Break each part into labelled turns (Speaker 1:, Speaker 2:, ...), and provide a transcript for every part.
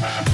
Speaker 1: ha ha ha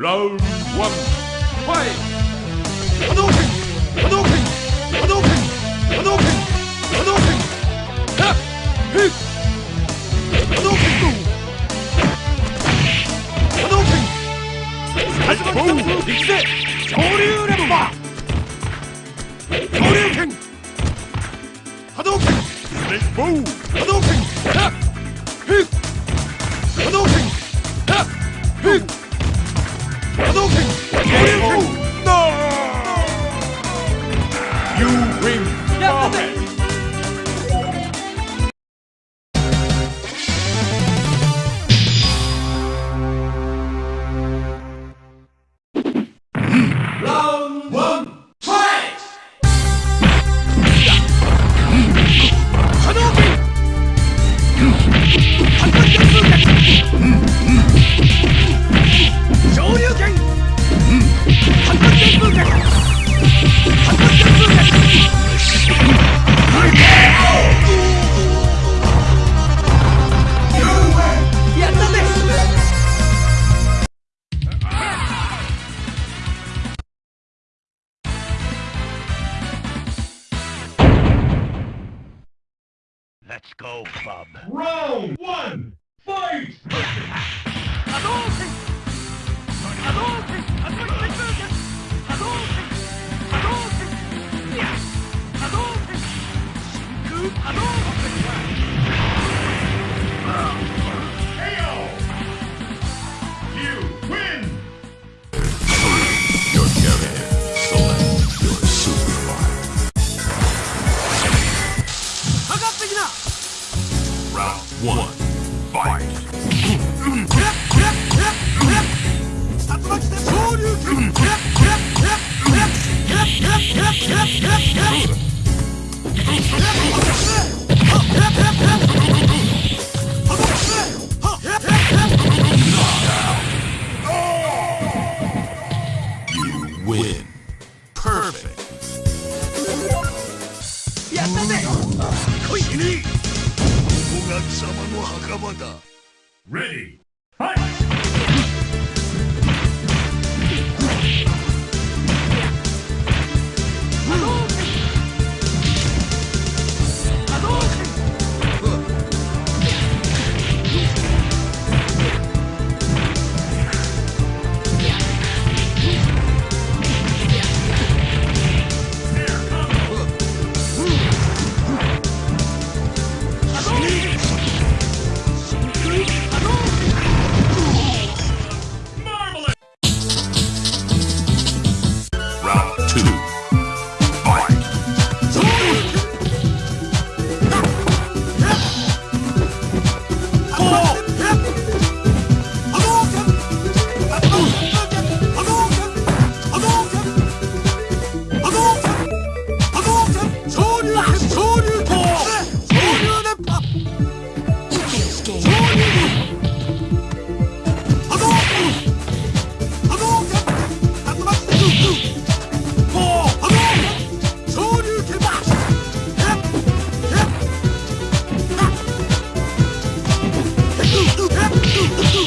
Speaker 1: Round one, fight! Hadouken! Hadouken! Hadouken! Hadouken! Hadouken! Ha! Hip! Hadouken go! Hadouken! 始まったぞ行くぜ恐竜レンバー恐竜剣波動拳レッボー波動拳
Speaker 2: ハ
Speaker 3: ッヒッ
Speaker 2: 波動拳
Speaker 4: ハッヒッ Hadouken! Hadouken! Oh. の墓場だ
Speaker 3: Ready,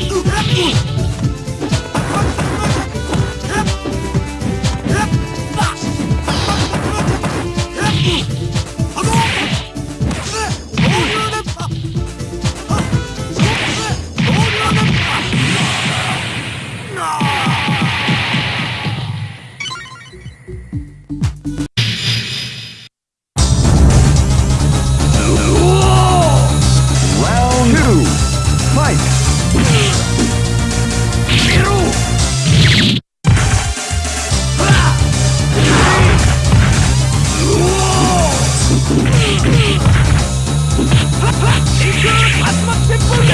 Speaker 2: Дураков! 集まっ
Speaker 3: てボルテ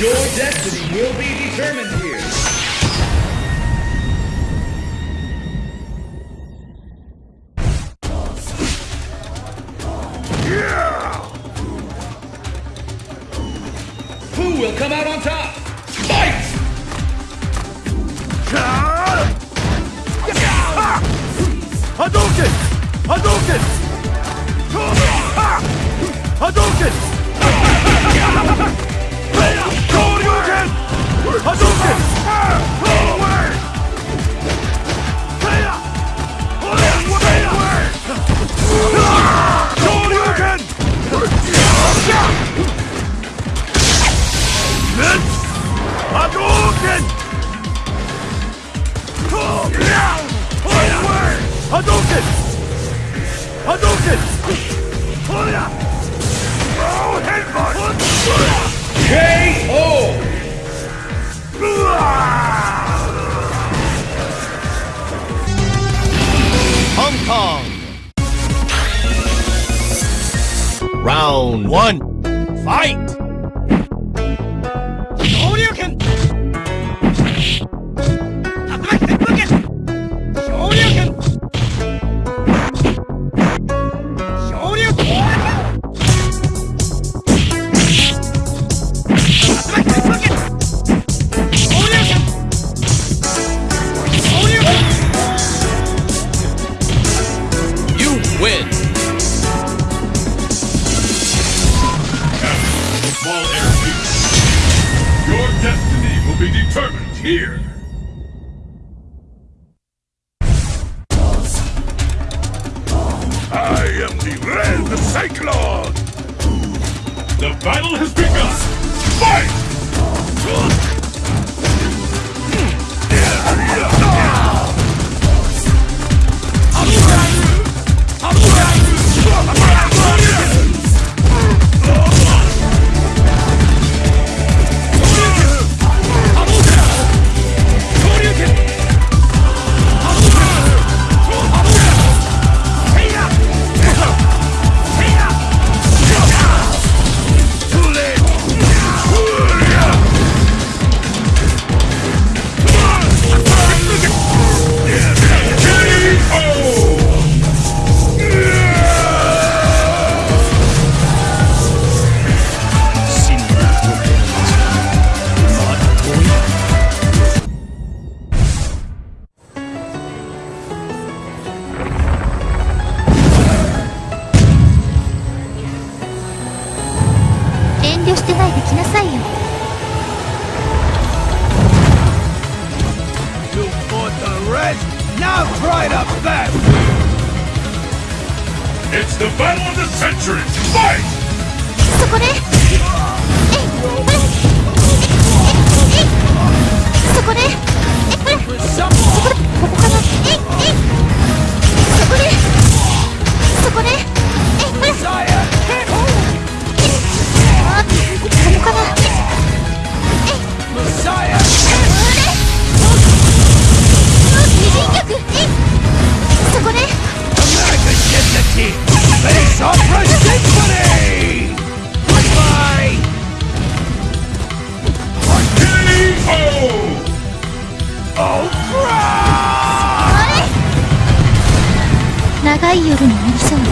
Speaker 5: Your destiny will be determined here.
Speaker 4: Rain the Cyclone! The battle has begun! Fight!
Speaker 6: こで。長い夜になりそうね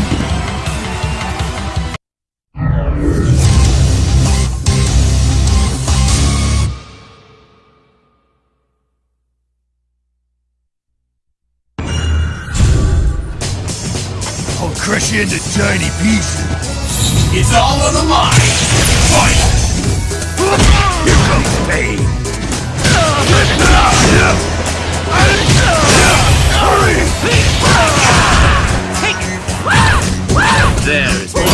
Speaker 3: I'll crush you into tiny pieces. It's all on the line. Fight! Here comes pain. There is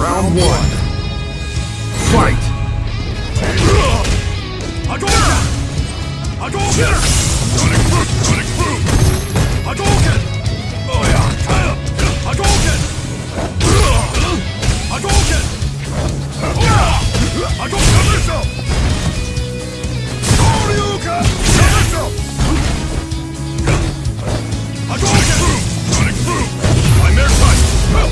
Speaker 3: Round one. Fight!
Speaker 4: Hadouken! Hadouken! Sonic Boom! Sonic Boom! Hadouken! Oh yeah! Hadouken! Hadouken! Hadouken missile! Shoryuken! Missile! Hadouken! Sonic Boom! I'm airtight!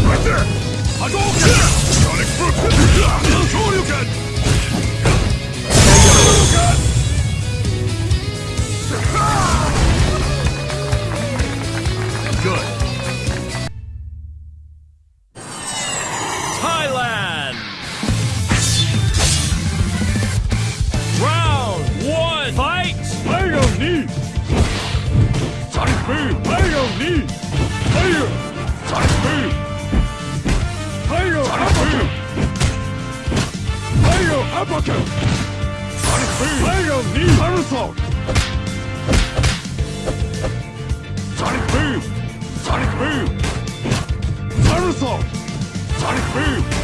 Speaker 4: Right there! Sonic! Shoryuken! Shoryuken! ザ・リニック
Speaker 3: ブーム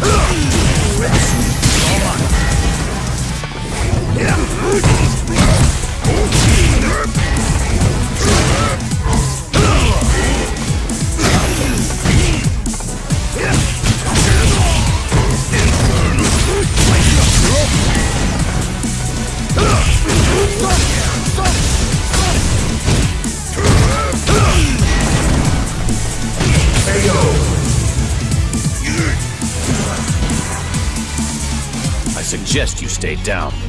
Speaker 3: KO.
Speaker 7: Suggest you stay down.